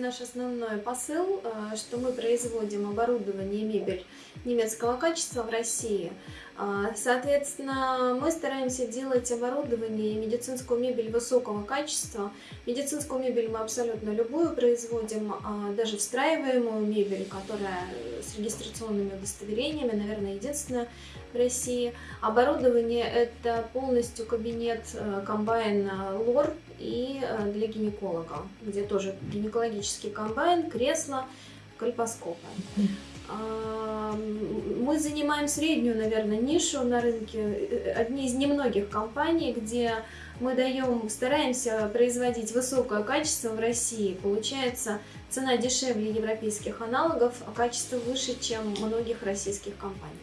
Наш основной посыл, э, что мы производим оборудование и мебель немецкого качества в России. А, соответственно, мы стараемся делать оборудование и медицинскую мебель высокого качества. Медицинскую мебель мы абсолютно любую производим, а, даже встраиваемую мебель, которая с регистрационными удостоверениями, наверное, единственная в России. Оборудование это полностью кабинет э, комбайн лор и э, для гинеколога, где тоже гинекологический комбайн, кресло, кальпоскопы. Занимаем среднюю, наверное, нишу на рынке, одни из немногих компаний, где мы даем, стараемся производить высокое качество в России. Получается, цена дешевле европейских аналогов, а качество выше, чем многих российских компаний.